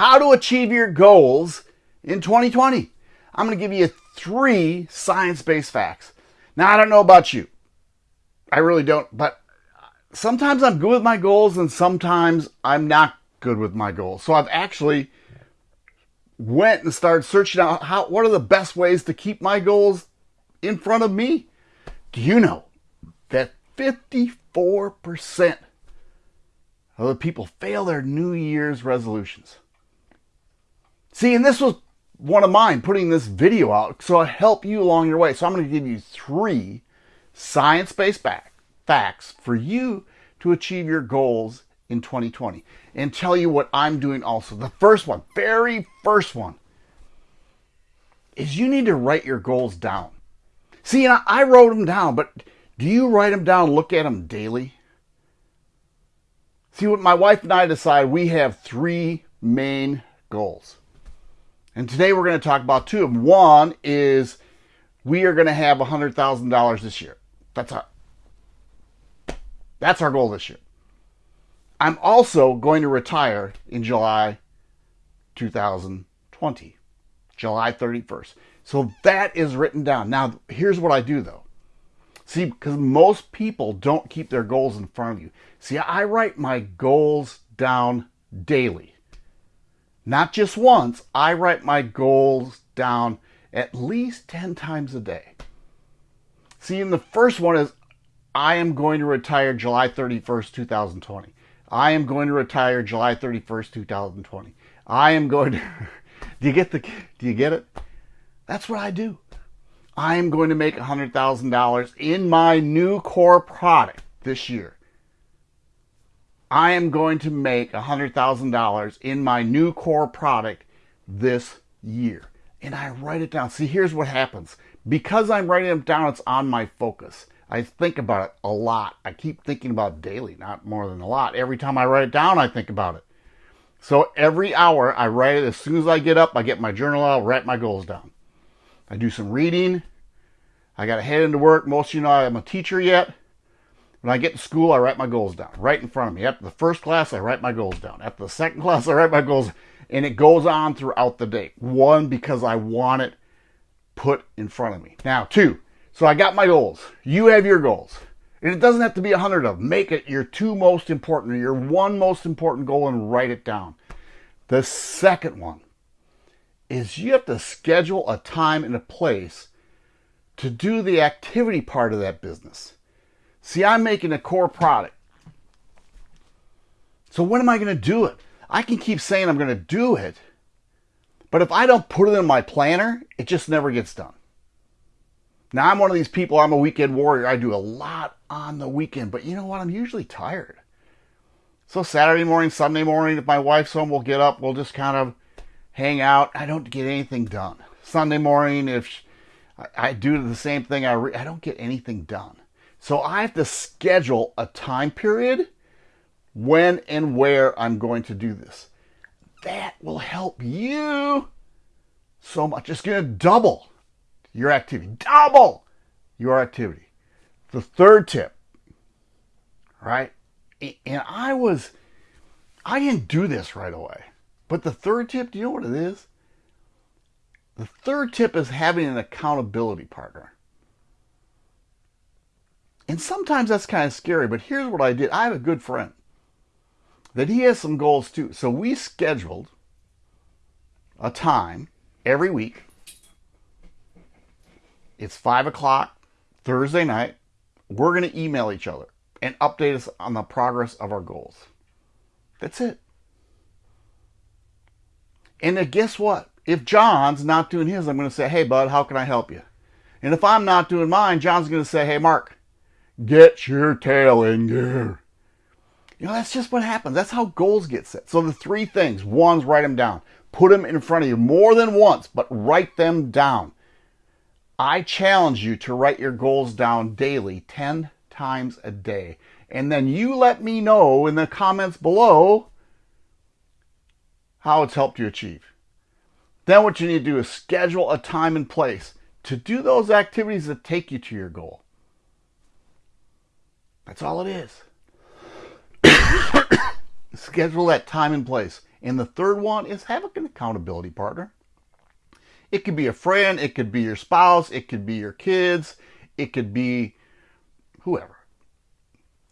how to achieve your goals in 2020. I'm going to give you three science based facts. Now, I don't know about you. I really don't, but sometimes I'm good with my goals and sometimes I'm not good with my goals. So I've actually went and started searching out how what are the best ways to keep my goals in front of me. Do you know that 54% of the people fail their New Year's resolutions? See, and this was one of mine putting this video out so I help you along your way. So I'm going to give you three science-based facts for you to achieve your goals in 2020 and tell you what I'm doing also. The first one, very first one, is you need to write your goals down. See, and I wrote them down, but do you write them down, look at them daily? See, what my wife and I decided, we have three main goals. And today we're going to talk about two of them. One is we are going to have $100,000 this year. That's our, that's our goal this year. I'm also going to retire in July 2020, July 31st. So that is written down. Now, here's what I do though. See, because most people don't keep their goals in front of you. See, I write my goals down daily. Not just once, I write my goals down at least 10 times a day. See, and the first one is I am going to retire July 31st, 2020. I am going to retire July 31st, 2020. I am going to Do you get the do you get it? That's what I do. I am going to make $100,000 in my new core product this year. I am going to make $100,000 in my new core product this year. And I write it down. See, here's what happens. Because I'm writing it down, it's on my focus. I think about it a lot. I keep thinking about daily, not more than a lot. Every time I write it down, I think about it. So every hour I write it. As soon as I get up, I get my journal out, write my goals down. I do some reading. I got to head into work. Most of you know I'm a teacher yet. When I get to school, I write my goals down right in front of me. After the first class, I write my goals down. After the second class, I write my goals. And it goes on throughout the day. One, because I want it put in front of me. Now, two, so I got my goals. You have your goals. And it doesn't have to be a hundred of them. Make it your two most important or your one most important goal and write it down. The second one is you have to schedule a time and a place to do the activity part of that business. See, I'm making a core product. So when am I going to do it? I can keep saying I'm going to do it, but if I don't put it in my planner, it just never gets done. Now, I'm one of these people, I'm a weekend warrior. I do a lot on the weekend, but you know what? I'm usually tired. So Saturday morning, Sunday morning, if my wife's home, we'll get up, we'll just kind of hang out. I don't get anything done. Sunday morning, if I, do the same thing, I, re- I don't get anything done. So I have to schedule a time period when and where I'm going to do this. That will help you so much. It's going to double your activity. Double your activity. The third tip, right? And I was, I didn't do this right away. But the third tip, do you know what it is? The third tip is having an accountability partner. And sometimes that's kind of scary, but here's what I did. I have a good friend that he has some goals too. So we scheduled a time every week it's five o'clock Thursday night. We're going to email each other and update us on the progress of our goals. That's it. And then guess what? If John's not doing his, I'm going to say, hey, bud, how can I help you? And if I'm not doing mine, John's going to say, hey, Mark, get your tail in gear. You know, that's just what happens. That's how goals get set. So the three things, one's write them down. Put them in front of you more than once, but write them down. I challenge you to write your goals down daily, 10 times a day. And then you let me know in the comments below how it's helped you achieve. Then what you need to do is schedule a time and place to do those activities that take you to your goal. That's all it is. schedule that time and place. And the third one is have an accountability partner. It could be a friend, it could be your spouse, it could be your kids, it could be whoever.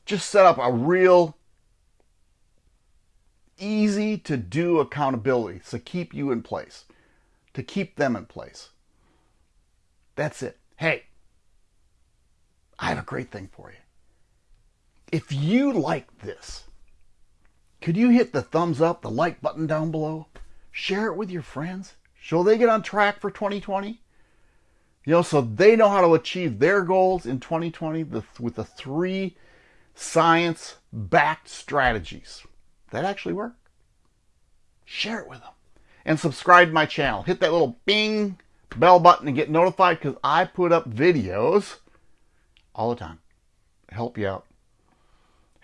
Just set up a real easy to do accountability to keep you in place, to keep them in place. That's it. Hey, I have a great thing for you. If you like this, could you hit the thumbs up, the like button down below? Share it with your friends. Shall they get on track for 2020? You know, so they know how to achieve their goals in 2020 with the three science backed strategies that actually work. Share it with them. And subscribe to my channel. Hit that little bing bell button and get notified because I put up videos all the time. Help you out.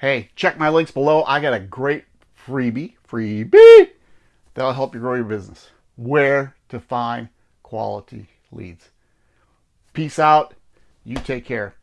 Hey, check my links below. I got a great freebie, freebie, that'll help you grow your business. Where to find quality leads. Peace out. You take care.